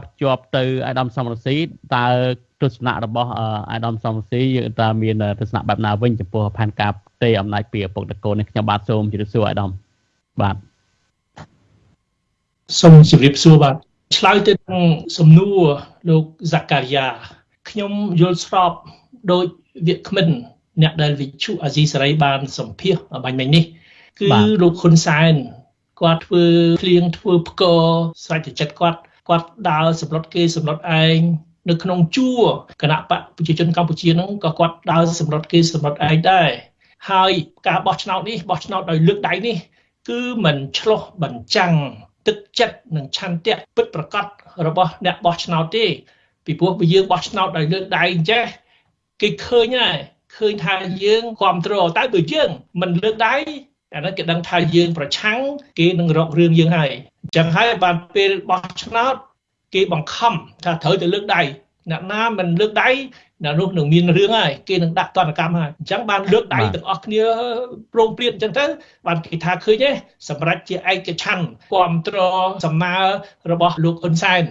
ភ្ជាប់ទៅអាដាមសំរងស៊ីតើទស្សនៈរបស់អាដាមសំរងស៊ីយើងតើមានទស្សនៈបែបណាវិញចំពោះផែនការទេអំណាចពីឪពុកតកូននេះខ្ញុំបាទសូមជម្រាបសួរអាដាមបាទសូមជម្រាបសួរបាទឆ្លើយទៅនឹងសំណួរលោកហ្សាការីយ៉ាខ្ញុំយល់ស្របដោយវាគ្មិនអ្នកដែលវិជុអាស៊ីសេរីបានសម្ភាសបាញ់មិញនេះ គឺលោកហ៊ុនសែនគាត់ធ្វើភ្លៀងធ្វើផ្គរស្រេចទៅចិត្តគាត់ គាត់ដើរសម្លុតគេសម្លុតឯងនៅក្នុងជួរគណៈបកប្រជាជនកម្ពុជាហ្នឹងក៏គាត់ដើរសម្លុតគេសម្លុតឯងដែរហើយការបោះឆ្នោតនេះបោះឆ្នោតដោយលើកដៃនេះ គឺមិនឆ្លោះបញ្ចាំងទឹកចិត្តនិងឆន្ទៈពិតប្រកបរបស់អ្នកបោះឆ្នោតទេពីព្រោះបើយើងបោះឆ្នោតដោយលើកដៃអញ្ចេះគេឃើញហើយឃើញថាយើងគ្រប់គ្រងតែបើយើងមិនលើកដៃអានោះគេដឹងថាយើងប្រឆាំងគេនឹងរករឿងយើងហើយអញ្ចឹងហើយបានពេលបោះឆ្នោតគេបង្ខំថាត្រូវទៅលើកដៃអ្នកណាមិនលើកដៃអ្នកនោះនឹងមានរឿងហើយគេនឹងដាក់ទណ្ឌកម្មហើយអញ្ចឹងបានលើកដៃទាំងអស់គ្នាព្រមព្រៀងអញ្ចឹងទៅបានគេថាឃើញទេសម្រាប់ជាឯកច្ឆន្ទគ្រប់គ្រងសំណើរបស់លោកហ៊ុនសែន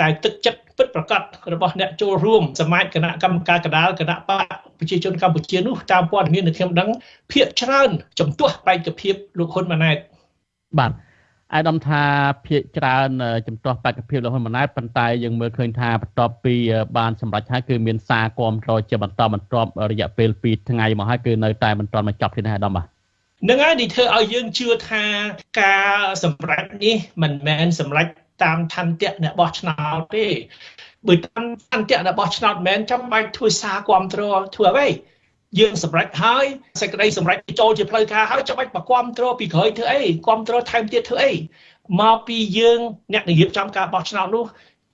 តែទឹកចិត្តពិតប្រកបរបស់អ្នកចូលរួមសមាជគណៈកម្មការកដាលគណៈបកប្រជាជនកម្ពុជានោះតាមព័ត៌មានដែលខ្ញុំដឹងភាកច្រើនចំទាស់បេក្ខភាពលោកហ៊ុនម៉ាណែតបាទ អាយដាមថាភាកច្រើនចំទាស់បេក្ខភាពលោកហ៊ុនម៉ាណែតប៉ុន្តែយើងមើលឃើញថាបន្ទាប់ពីបានសម្រេចហើយគឺមានសារគាំទ្រជាបន្តបន្ទាប់រយៈពេល2ថ្ងៃមកហើយគឺនៅតែមិនទាន់មកចប់ទេណាអាយដាមបាទនឹងហើយនេះធ្វើឲ្យយើងជឿថាការសម្រេចនេះមិនមែនសម្រេចតាមឆន្ទៈអ្នកបោះឆ្នោតទេបើតាមឆន្ទៈអ្នកបោះឆ្នោតមិនមែនចាំបាច់ធ្វើសារគ្រប់គ្រងធ្វើអ្វី យើងសម្រេចហើយសេចក្តីសម្រេចចូលជាផ្លូវការហើយចាំបាច់មកគ្រប់គ្រងពីក្រោយធ្វើអីគ្រប់គ្រងថែមទៀតធ្វើអីមកពីយើងអ្នកនិយាយចំការបោះឆ្នោតនោះ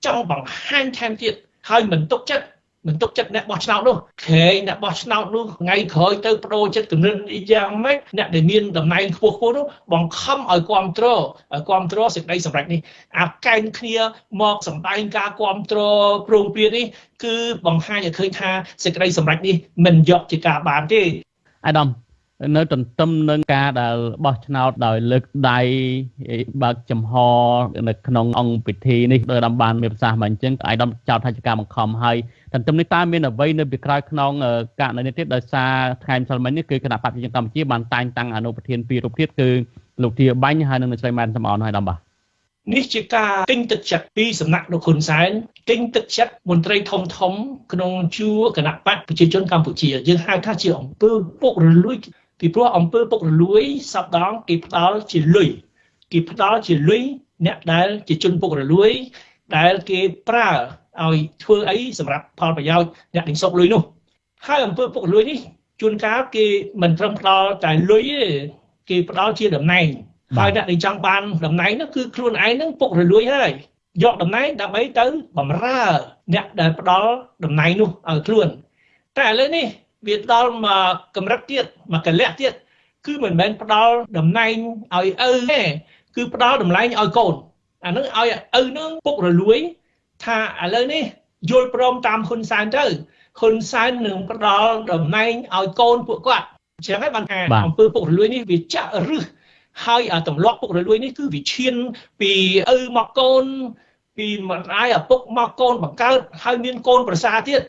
ចង់បង្ហាញថែមទៀតហើយមិនទុកចិត្ត មិនទុកចិត្តអ្នកបោះឆ្នោតនោះក្រែងអ្នកបោះឆ្នោតនោះថ្ងៃក្រោយទៅបដូរចិត្តគំនិតយ៉ាងម៉េចអ្នកដែលមានតំណែងខ្ពស់ខ្ពស់នោះបង្ខំឲ្យគ្រប់គ្រងឲ្យគ្រប់គ្រងសេចក្តីសម្រេចនេះអាកែងគ្នាមកសម្ដែងការគ្រប់គ្រងព្រមព្រៀងនេះគឺបង្ហាញឲ្យឃើញថាសេចក្តីសម្រេចនេះមិនយកជាការបានទេអាដាមនៅទន្ទឹមនឹងការដែលបោះឆ្នោតដោយលើកដៃបើកចំហនៅក្នុងអង្គពិធីនេះដោយដំបានមានប្រសាសន៍មកអញ្ចឹងអាយដំចោទថាជាការបង្ខំហើយ ទន្ទឹមនេះតើមានអ្វីនៅពីក្រោយខ្នងករណីនេះទៀតដោយសារថ្ងៃម្សិលមិញនេះគឺគណៈបព្វជិជនកម្ពុជាបានតែងតាំងអនុប្រធានពីររូបទៀតគឺលោកធាបាញ់ហើយនិងលោកស្រីម៉ែនសំអនហើយដំបាទនេះជាការទិញទឹកចិត្តពីសំណាក់លោកហ៊ុនសែនទិញទឹកចិត្តមន្ត្រីធំធំ ក្នុងជួរគណៈបកប្រជាជនកម្ពុជាយើងហៅថាជាអង្គើពុករលួយពីព្រោះអំពើពុករលួយសពដងគេផ្ដាល់ជាលុយគេផ្ដាល់ជាលុយអ្នកដែលជាជនពុករលួយដែលគេប្រើ ឲ្យធ្វើអីសម្រាប់ផលប្រយោជន៍អ្នកទិញសុកលុយនោះហើយអំពើពុករលួយនេះជួនកាលគេមិនត្រឹមផ្ដាល់តែលុយទេគេផ្ដាល់ជាតំណែងហើយអ្នកដែលចង់បានតំណែងនោះគឺខ្លួនឯងនឹងពុករលួយហើយយកតំណែងដើម្បីទៅបំរើ អ្នកដែលផ្ដាល់តំណែងនោះឲ្យខ្លួន តែឥឡូវនេះវាដល់មកកម្រិតទៀតមកកលៈទៀតគឺមិនមែនផ្ដល់តំណែងឲ្យឪទេគឺផ្ដល់តម្លៃឲ្យកូនអានឹងឲ្យឪនឹងពុករលួយ ថាឥឡូវនេះយល់ព្រមតាមហ៊ុនសែនទៅហ៊ុនសែននឹងផ្ដល់តំណែងឲ្យកូនពួកគាត់អញ្ចឹងហើយបានថាអំពើពុករលួយនេះវាចាក់រឹសហើយអាទម្លាប់ពុករលួយនេះគឺវាឈានពីឪមកកូនពីម្ដាយឪពុកមកកូនបង្កើតហើយមានកូនប្រសាទៀត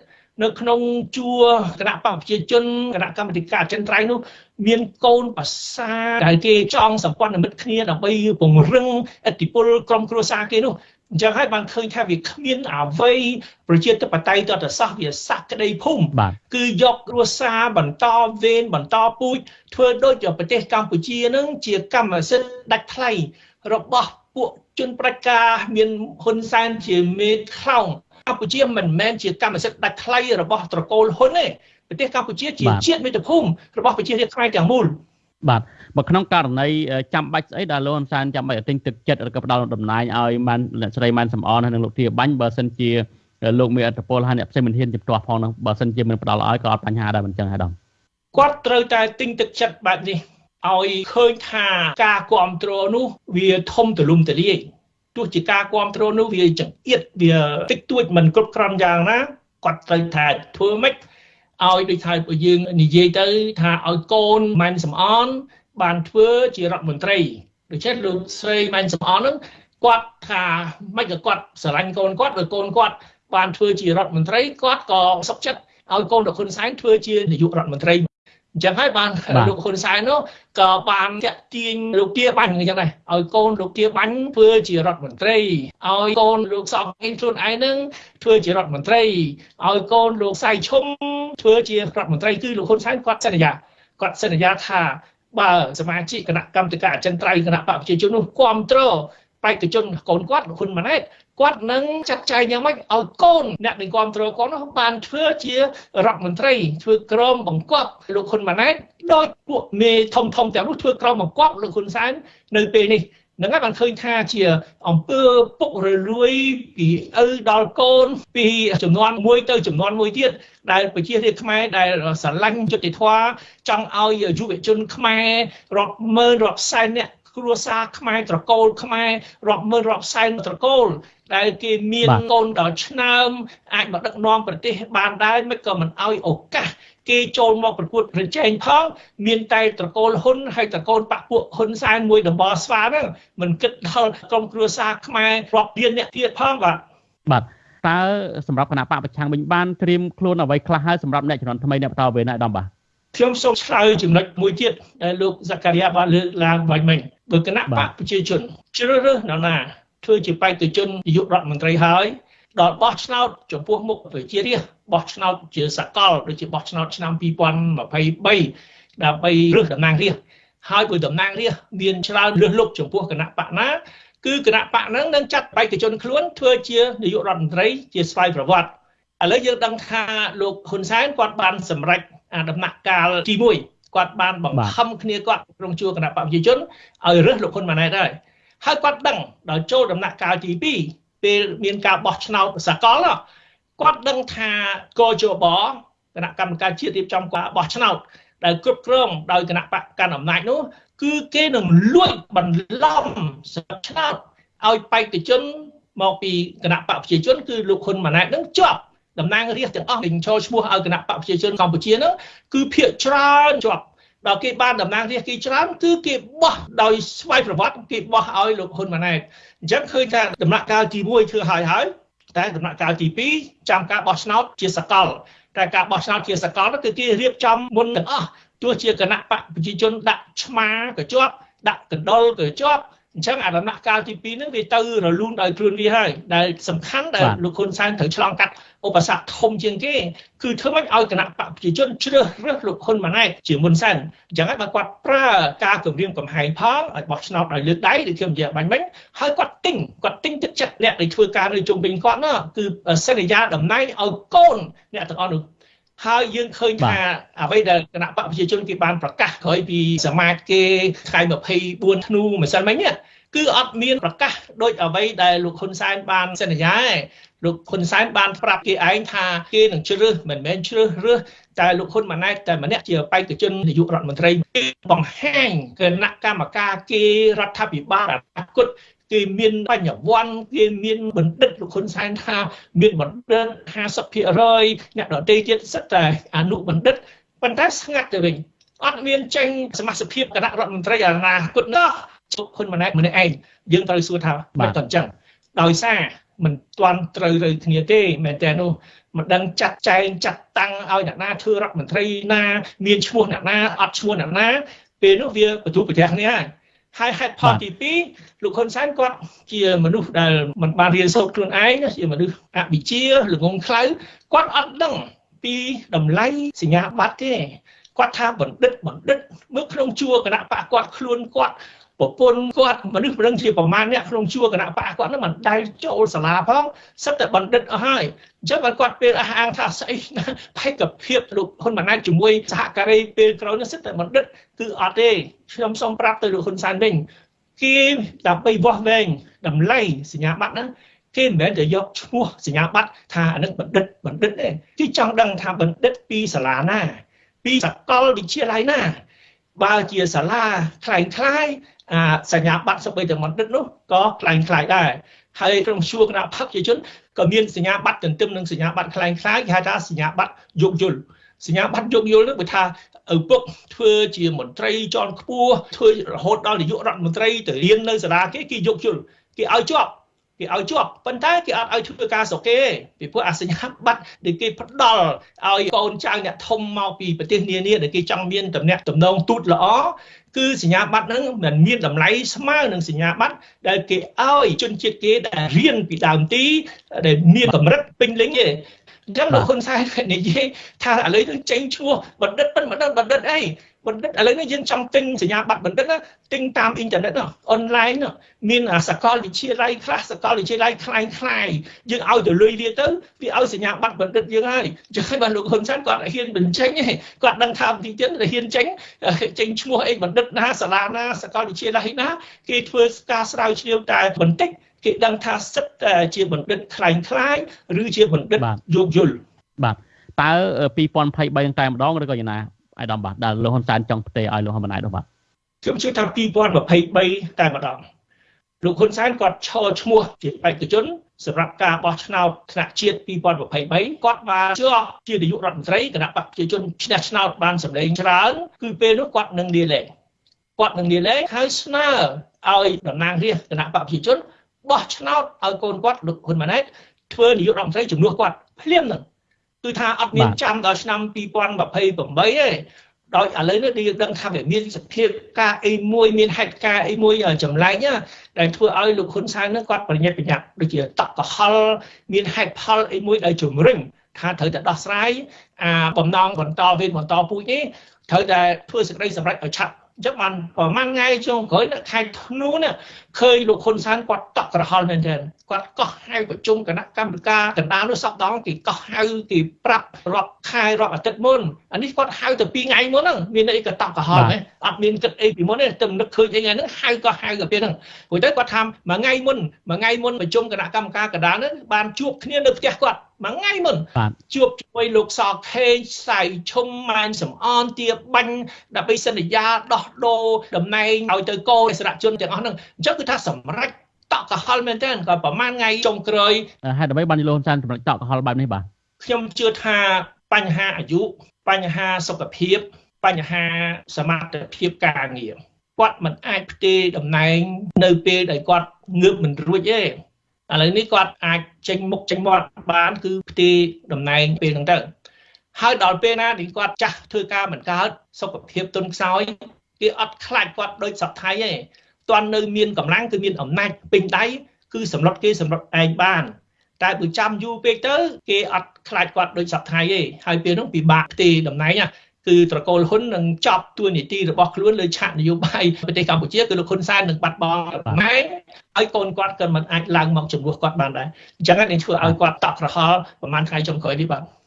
នៅក្នុងជួរគណៈបកប្រជាជនគណៈកម្មាធិការចិនត្រៃនោះមានកូនប្រសាដែលគេចង់សម្ព័ន្ធមិត្តគ្នាដើម្បីពង្រឹងអធិបុលក្រុមគ្រួសារគេនោះ អញ្ចឹងហើយបានឃើញថាវាគ្មានអ្វីប្រជាធិបតេយ្យតតសាសវាសក្តីភូមិគឺយកគ្រួសារបន្តវេនបន្តពូជធ្វើដូចប្រទេសកម្ពុជានឹងជាកម្មសិទ្ធិដាច់ថ្លៃរបស់ពួកជនប្រជាការមានហ៊ុនសែនជាមេខ្លោងកម្ពុជាមិនមែនជាកម្មសិទ្ធិដាច់ថ្លៃរបស់ត្រកូលហ៊ុនទេប្រទេសកម្ពុជាជាជាតិមាតុភូមិរបស់ប្រជារាស្ត្រខ្មែរទាំងមូល បាទបើក្នុងករណីចាំបាច់ស្អីដែលលោកហ៊ុនសែនចាំបាច់ទិញទឹកចិត្តឬក៏ផ្ដល់តំណែងឲ្យបានអ្នកស្រីម៉ែនសំអនហើយនិងលោកធាបាញ់បើសិនជាលោកមានអត្តពលហើយអ្នកផ្សេងមិនហ៊ានជំទាស់ផងនោះបើសិនជាមិនផ្ដល់ឲ្យក៏អត់បញ្ហាដែរមិនចឹងហើយដល់គាត់ត្រូវតែទិញទឹកចិត្តបែបនេះឲ្យឃើញថាការគ្រប់គ្រងនោះវាធំទូលំទូលាយទោះជាការគ្រប់គ្រងនោះវាចង្អៀតវាតិចតួចមិនគ្រប់គ្រាន់យ៉ាងណាគាត់ត្រូវថាធ្វើម៉េច ឲ្យដូចថាយើងនិយាយទៅថាឲ្យកូនម៉ែនសំអនបានធ្វើជារដ្ឋមន្ត្រីដូច្នេះលោកស្រីម៉ែនសំអននឹងគាត់ថាមិនក៏គាត់ស្រឡាញ់កូនគាត់ឬកូនគាត់បានធ្វើជារដ្ឋមន្ត្រីគាត់ក៏សុខចិត្តឲ្យកូនលោកហ៊ុនសែនធ្វើជានាយករដ្ឋមន្ត្រី អញ្ចឹងហើយបានលោកហ៊ុនសែននោះក៏បានតាក់ទាញលោកទាបាញ់អញ្ចឹងដែរឲ្យកូនលោកទាបាញ់ធ្វើជារដ្ឋមន្ត្រីឲ្យកូនលោកសក់អ៊ីខ្លួនឯងនឹងធ្វើជារដ្ឋមន្ត្រីឲ្យកូនលោកសៃឈុំធ្វើជារដ្ឋមន្ត្រីគឺលោកហ៊ុនសែនគាត់សន្យាគាត់សន្យាថាបើសមាជិកគណៈកម្មការអចិន្ត្រៃយ៍គណៈបកប្រជាជននោះគ្រប់គ្រងបេក្ខជន កូនគាត់លោកហ៊ុនម៉ាណែត គាត់នឹងចាត់ចែងយ៉ាងម៉េចឲ្យកូនអ្នកដែលគ្រប់គ្រងគាត់នោះបានធ្វើជារដ្ឋមន្ត្រីធ្វើក្រមបង្គាប់លោកហ៊ុនម៉ាណែតដោយពួកមេធំធំទាំងនោះធ្វើក្រមបង្គាប់លោកហ៊ុនសែននៅពេលនេះនឹងហើយបានឃើញថាជាអង្គើពុករលួយពីឪដល់កូនពីចំនួនមួយទៅចំនួនមួយទៀតដែលប្រជារាស្ត្រខ្មែរដែលស្រឡាញ់យុត្តិធម៌ចង់ឲ្យយុវជនខ្មែររាប់ម៉ឺនរាប់សែនអ្នក គ្រួសារខ្មែរត្រកូលខ្មែររាប់ម៉ឺនរាប់សែនត្រកូល ដែលគេមានកូនដល់ឆ្នាំអាចមកដឹកនាំប្រទេសបានដែរមិនក៏មិនឲ្យឱកាសគេចូលមកប្រកួតប្រជែងផងមានតែត្រកូលហ៊ុនហើយត្រកូលបពពួកហ៊ុនសែនមួយដំបស្វាហ្នឹងមិនគិតដល់ក្រុមគ្រួសារខ្មែររាប់លានអ្នកទៀតផងបាទបាទតើសម្រាប់គណៈបកប្រឆាំងវិញបានត្រៀមខ្លួនអ្វីខ្លះហើយសម្រាប់អ្នកជំនាន់ថ្មីអ្នកបន្តវេនឯកឧត្តមបាទខ្ញុំសូមឆ្លើយចំណុចមួយទៀតដែលលោកសការីយ៉ាបានលើកឡើងបាញ់មិញ បើគណៈបកប្រជាជនជ្រើសរើសនរណាធ្វើជាបេក្ខជននាយករដ្ឋមន្ត្រីហើយដល់បោះឆ្នោតចំពោះមុខប្រជារាស្ត្របោះឆ្នោតជាសកលដូចជាបោះឆ្នោតឆ្នាំ2023ដើម្បីរើសតំណាងរាស្ត្រហើយបើតំណាងរាស្ត្រមានច្រើនរើសលុបចំពោះគណៈបកណាគឺគណៈបកហ្នឹងនឹងចាត់បេក្ខជនខ្លួនធ្វើជានាយករដ្ឋមន្ត្រីជាស្វ័យប្រវត្តិឥឡូវយើងដឹងថាលោកហ៊ុនសែនគាត់បានសម្រេចដំណាក់កាលទី1 គាត់បានបង្ខំគ្នាគាត់ក្នុងជួរគណៈបកប្រជាជនឲ្យរើសលោកហ៊ុនម៉ាណែតហើយហើយគាត់ដឹងដល់ចូលដំណាក់កាលទី2ពេលមានការបោះឆ្នោតសកលគាត់ដឹងថាកជបគណៈកម្មការជាតិរៀបចំការបោះឆ្នោតដែលគ្រប់គ្រងដោយគណៈបកកាន់អំណាចនោះគឺគេនឹងលួចបន្លំស្រុកឆ្នោតឲ្យបេក្ខជនមកពីគណៈបកប្រជាជនគឺលោកហ៊ុនម៉ាណែតនឹងជាប់ តំណាងរាស្ត្រទាំងអស់ដែលចូលឈ្មោះឲ្យគណៈបកប្រជាជនកម្ពុជានោះគឺភាកច្រើនជាប់ដល់គេបានតំណាងរាស្ត្រគេច្រើនគឺគេបោះដោយស្វ័យប្រវត្តិគេបោះឲ្យលោកហ៊ុនម៉ាណែតអញ្ចឹងឃើញថាដំណាក់កាលទី1ធ្វើហើយហើយតែដំណាក់កាលទី2ចាំការបោះឆ្នោតជាសកលតែការបោះឆ្នោតជាសកលនោះគឺគេរៀបចំមុនទាំងអស់ទោះជាគណៈបកប្រជាជនដាក់ឆ្មាក៏ជាប់ដាក់កណ្ដុលក៏ជាប់ អញ្ចឹងអាដំណាក់កាលទី2ហ្នឹងវាទៅរលូនដោយខ្លួនវាហើយដែលសំខាន់ដែលលោកហ៊ុនសែនត្រូវឆ្លងកាត់ឧបសគ្គធំជាងគេគឺធ្វើម៉េចឲ្យគណៈបកប្រជាជនជ្រើសរើសលោកហ៊ុនម៉ាណែតជាមុនសិនអញ្ចឹងហើយបើគាត់ប្រើការគម្រាមកំហែងផងឲ្យបោះឆ្នោតឲ្យលើកដៃដូចខ្ញុំនិយាយបាញ់មិញហើយគាត់ទិញគាត់ទិញទឹកចិត្តអ្នកដែលធ្វើការនៅជុំវិញគាត់ណាគឺសន្យាតំណែងឲ្យកូនអ្នកទាំងអស់នោះ ហើយយើងឃើញថាអ្វីដែលគណៈបកប្រជាជនគេបានប្រកាសក្រោយពីសមាជគេថ្ងៃ24ធ្នូម្សិលមិញនេះគឺអត់មានប្រកាសដូចអ្វីដែលលោកហ៊ុនសែនបានសន្យាឯងលោកហ៊ុនសែនបានប្រាប់គេឯងថាគេនឹងជ្រើសមិនមែនជ្រើសរើសតែលោកហ៊ុនម៉ាណែតតែម្នាក់ជាបេក្ខជននាយករដ្ឋមន្ត្រីបង្ហាញគណៈកម្មការគេរដ្ឋាភិបាលអនាគត គេមានបញ្ញវន្តគេមានបណ្ឌិតលោកហ៊ុនសែនថាមានបណ្ឌិត50%អ្នកដទៃទៀតសិតតែអនុបណ្ឌិតប៉ុន្តែស្ងាត់ទៅវិញអត់មានចេញសមាជិកគណៈរដ្ឋមន្ត្រីអនាគតនោះជុកហ៊ុនម៉ាណែតម្នាក់ឯងយើងត្រូវសួរថាមិនតអញ្ចឹងដោយសារមិនទាន់ត្រូវទៅគ្នាទេមែនតើនោះមិនដឹងចាត់ចែងចាត់តាំងឲ្យអ្នកណាធ្វើរដ្ឋមន្ត្រីណា មានឈ្មោះអ្នកណាអត់ឈ្មោះអ្នកណាពេលនោះវាបន្ទូប្រទេសគ្នាហើយ ហេតុផលទី2លោកហ៊ុនសែនគាត់ជាមនុស្សដែលមិនបានរៀនសូត្រខ្លួនឯងជាមនុស្សអវិជ្ជាល្ងងខ្លៅគាត់អត់ដឹងពីតម្លៃសញ្ញាបត្រទេគាត់ថាបណ្ឌិតបណ្ឌិតមើលក្នុងជួរគណៈបកគាត់ខ្លួនគាត់ ប្រពន្ធគាត់មនុស្សប្រឹងជាប្រមាណអ្នកក្នុងជួរគណៈបកគាត់នឹងមិនដែលចូលសាលាផងសិតតែបណ្ឌិតអស់ហើយអញ្ចឹងបើគាត់ពេលអះអាងថាស្អីផែកភាពលោកហ៊ុនម៉ាណែតជាមួយសហការីពេលក្រោយនេះសិតតែបណ្ឌិតគឺអត់ទេខ្ញុំសូមប្រាប់ទៅលោកហ៊ុនសែនវិញគេដើម្បីវាស់វែងតម្លៃសញ្ញាបត្រហ្នឹងគេមិនមែនតែយកឈ្មោះសញ្ញាបត្រថាអានឹងបណ្ឌិតបណ្ឌិតទេគេចង់ដឹងថាបណ្ឌិតពីសាលាណា ពីសាកលវិទ្យាល័យណាបើជាសាលាខ្លែងខ្លាយ អាសញ្ញាបត្រសម្បីតែបណ្ឌិតនោះក៏ខ្លាំងខ្លាយដែរហើយក្នុងជួរគណៈបកប្រជាជនក៏មានសញ្ញាបត្រទន្ទឹមនឹងសញ្ញាបត្រខ្លាំងខ្លាយគេហៅថាសញ្ញាបត្រយោគយល់សញ្ញាបត្រយោគយល់នោះបើថាឪពុកធ្វើជាមន្ត្រីជាន់ខ្ពស់ធ្វើរហូតដល់នាយករដ្ឋមន្ត្រីទៅរៀននៅសាលាគេគេយោគយល់គេឲ្យជាប់ គេឲ្យជាប់ប៉ុន្តែគេអត់ឲ្យធ្វើការស្រុកគេពីព្រោះអាសញ្ញាបត្រដែលគេផ្ដល់ឲ្យកូនចៅអ្នកធំមកពីប្រទេសនានាដែលគេចង់មានតំណែងតំណងទូតល្អគឺសញ្ញាបត្រហ្នឹងមិនមានតម្លៃស្មើនឹងសញ្ញាបត្រដែលគេឲ្យជនជាតិគេដែលរៀនពីដើមទីដែលមានកម្រិតពេញលេញទេអញ្ចឹងលោកហ៊ុនសែននិយាយថាឥឡូវនឹងចេញឈ្មោះបណ្ឌិតមិនបណ្ឌិតបណ្ឌិតអី បណ្ឌិតឥឡូវនេះយើងចង់ទិញសញ្ញាបត្របណ្ឌិតណាទិញតាមអ៊ីនធឺណិតអនឡាញមានសកលវិទ្យាល័យខ្លះសកលវិទ្យាល័យខ្លាំងខ្លាយយើងឲ្យទៅលុយវាទៅវាឲ្យសញ្ញាបត្របណ្ឌិតយើងហើយចឹងហើយបានលោកហ៊ុនសែនគាត់ហ៊ានបញ្ចេញទេគាត់ដឹងថាទីទៀតហ៊ានចេញចេញឈ្មោះអីបណ្ឌិតណាសាលាណាសកលវិទ្យាល័យណាគេធ្វើការស្រាវជ្រាវតែបន្តិចគេដឹងថាសិតជាបណ្ឌិតខ្លាំងខ្លាយឬជាបណ្ឌិតយោគយល់បាទតើ2023តែម្ដងឬក៏យ៉ាងណា អាយដាមបាទដែលលោកហ៊ុនសែនចង់ផ្ទេរឲ្យលោកហ៊ុនម៉ាណែតនោះបាទខ្ញុំជឿថា2023តែម្ដងលោកហ៊ុនសែនគាត់ឈរឈ្មោះជាបេក្ខជនសម្រាប់ការបោះឆ្នោតថ្នាក់ជាតិ2023គាត់បានជាប់ជានាយករដ្ឋមន្ត្រីគណៈបកប្រជាជនឈ្នះឆ្នោតបានសម្លេងច្រើនគឺពេលនោះគាត់នឹងលាលែងគាត់នឹងលាលែងហើយស្នើឲ្យតំណាងរាស្ត្រគណៈបកប្រជាជនបោះឆ្នោតឲ្យកូនគាត់លោកហ៊ុនម៉ាណែតធ្វើនាយករដ្ឋមន្ត្រីជំនួសគាត់ភ្លាមហ្នឹង គឺថាអត់មានចាំដល់ឆ្នាំ2028ទេដោយឥឡូវនេះយើងដឹងថាវាមានសភាពការអីមួយមានហេតុការអីមួយចម្លែកដែលធ្វើឲ្យលោកហ៊ុនសែននឹងគាត់ប្រញាប់ប្រញាប់ដូចជាតក់កុហលមានហេតុផលអីមួយដែលជំរុញថាត្រូវតែដោះស្រាយអាបំណងបន្តវេនបន្តពូជនេះត្រូវតែធ្វើសេចក្តីសម្រេចឲ្យឆាប់ អញ្ចឹងបានប្រហែលថ្ងៃចុងក្រោយនៅខែធ្នូនេះឃើញលោកហ៊ុនសែនគាត់តក់ក្រហល់មែនទែនគាត់កោះហៅប្រជុំគណៈកម្មការកណ្ដាលនោះសពដងគេកោះហៅគេប្រាប់រាប់ខែរាប់អាទិត្យមុនអានេះគាត់ហៅទៅ2ថ្ងៃមុនហ្នឹងមានអីក៏តក់ក្រហល់ហ៎អត់មានគិតអីពីមុនទេតែនឹកឃើញអីថ្ងៃហ្នឹងហៅក៏ហៅទៅពេលហ្នឹងព្រោះទៅគាត់ថាមួយថ្ងៃមុនមួយថ្ងៃមុនប្រជុំគណៈកម្មការកណ្ដាលហ្នឹងបានជួបគ្នានៅផ្ទះគាត់ មួយថ្ងៃមុនជួបជាមួយលោកសខេងសៃឈុំម៉ែនសំអនទាបាញ់ដើម្បីសន្យាដោះដូរតំណែងឲ្យទៅកោអិសរជនទាំងអស់ហ្នឹងអញ្ចឹងគឺថាសម្រេចតក់កហល់មែនទែនក៏ប្រហែលថ្ងៃចុងក្រោយហេតុអ្វីបានលោកហ៊ុនសែនសម្រេចតក់កហល់បែបនេះបាទខ្ញុំជឿថាបញ្ហាអាយុបញ្ហាសុខភាពបញ្ហាសមត្ថភាពការងារគាត់មិនអាចផ្ទេរតំណែងនៅពេលដែលគាត់ងើបមិនរួចទេ ឥឡូវនេះគាត់អាចចេញមុខចេញមាត់បានគឺផ្ទេរតំណែងពេលហ្នឹងទៅហើយដល់ពេលណាដែលគាត់ចាស់ធ្វើការមិនកើតសុខភាពទុនខ្សោយគេអត់ខ្លាចគាត់ដូចសពថៃទេទាន់នៅមានកម្លាំងគឺមានអំណាចពេញដៃគឺសម្លុតគេសម្លុតឯងបាន តែបើចាំយូរពេកទៅ គេអត់ខ្លាចគាត់ដូចសពថៃទេហើយពេលនោះពិបាកផ្ទេរតំណែងណា គឺត្រកូលហ៊ុននឹងចប់ទួនាទីរបស់ខ្លួនលើឆាកនយោបាយប្រទេសកម្ពុជាគឺលោកហ៊ុនសែននឹងបាត់បង់ម៉ែឲ្យកូនគាត់ក៏មិនអាចឡើងមកជំនួសគាត់បានដែរអញ្ចឹងនេះធ្វើឲ្យគាត់តក់ក្រហល់ប្រហែលថ្ងៃចុងក្រោយនេះបាទបាទ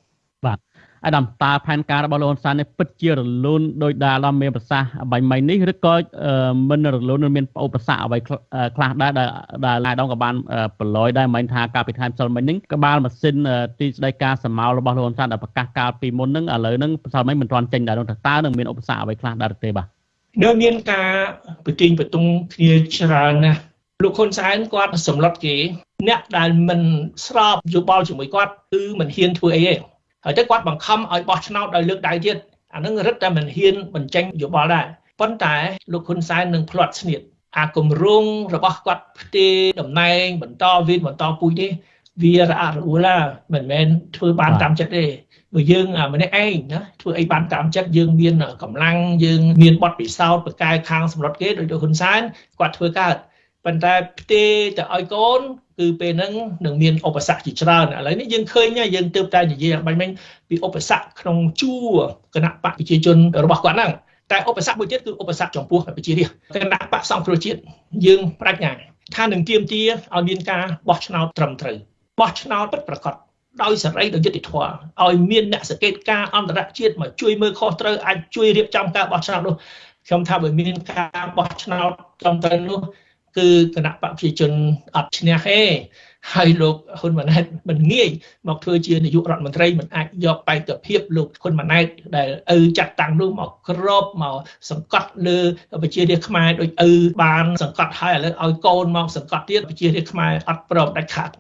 អាដាមតើផែនការរបស់លោកហ៊ុនសែននេះពិតជារលូនដោយដែលឡំមានប្រសាសន៍បាញ់មិញនេះឬក៏មិនរលូនមានឧបសគ្គអ្វីខ្លះដែរដែលដែលអាដាមក៏បានប្រឡយដែរមិញថាការពិធីផ្សិលមិញនេះក្បាលម៉ាស៊ីនទីស្តីការសមោលរបស់លោកហ៊ុនសែនដែលប្រកាសកាលពីមុនហ្នឹងឥឡូវហ្នឹងផ្សិលមិញមិនទាន់ចេញដែរនោះតើនឹងមានឧបសគ្គអ្វីខ្លះដែរទេបាទនៅមានការប្រជែងប្រទុងគ្នាច្រើនណាស់លោកហ៊ុនសែនគាត់សម្លុតគេអ្នកដែលមិនស្របយោបល់ជាមួយគាត់គឺមិនហ៊ានធ្វើអីទេ ហើយទៅគាត់បង្ខំឲ្យបោះឆ្នោតដោយលើកដៃទៀតអានឹងរឹតតែមិនហ៊ានបញ្ចេញយោបល់ដែរប៉ុន្តែលោកហ៊ុនសែននឹងផ្្លាត់ស្នៀតអាគម្រោងរបស់គាត់ផ្ទេរតំណែង បន្តវេនបន្តពូជនេះវារអាក់រអួលមិនមែនធ្វើបានតាមចិត្តទេបើយើងម្នាក់ឯងណាធ្វើអីបានតាមចិត្តយើងមានកម្លាំងយើងមានបទពិសោធន៍បកកែខាងសម្រុតគេដោយលោកហ៊ុនសែនគាត់ធ្វើកើត ប៉ុន្តែផ្ទេរទៅឲ្យកូន គឺពេលហ្នឹងនឹងមានឧបសគ្គជាច្រើនឥឡូវនេះយើងឃើញយើងទើបតែនិយាយបាញ់មិញពីឧបសគ្គក្នុងជួរគណៈបកប្រជាជនរបស់គាត់ហ្នឹងតែឧបសគ្គមួយទៀតគឺឧបសគ្គចំពោះប្រជារាស្ត្រគណៈបកសង្គ្រោះជាតិយើងបដិញ្ញាថានឹងទៀមទាឲ្យមានការបោះឆ្នោតត្រឹមត្រូវបោះឆ្នោតពិតប្រាកដដោយសេរីដោយយុត្តិធម៌ឲ្យមានអ្នកសង្កេតការអន្តរជាតិមកជួយមើលខុសត្រូវអាចជួយរៀបចំការបោះឆ្នោតនោះខ្ញុំថាបើមានការបោះឆ្នោតត្រឹមត្រូវនោះ គឺគណៈបកប្រជាជនអត់ឈ្នះទេហើយលោកហ៊ុនម៉ាណែតមិនងាយមកធ្វើជានាយករដ្ឋមន្ត្រីមិនអាចយកបេក្ខភាពលោកហ៊ុនម៉ាណែតដែលឪចាត់តាំងនោះមកក្របមកសង្កត់លើប្រជារាស្ត្រខ្មែរដោយឪបានសង្កត់ហើយឥឡូវឲ្យកូនមកសង្កត់ទៀតប្រជារាស្ត្រខ្មែរអត់ព្រមដាច់ខាត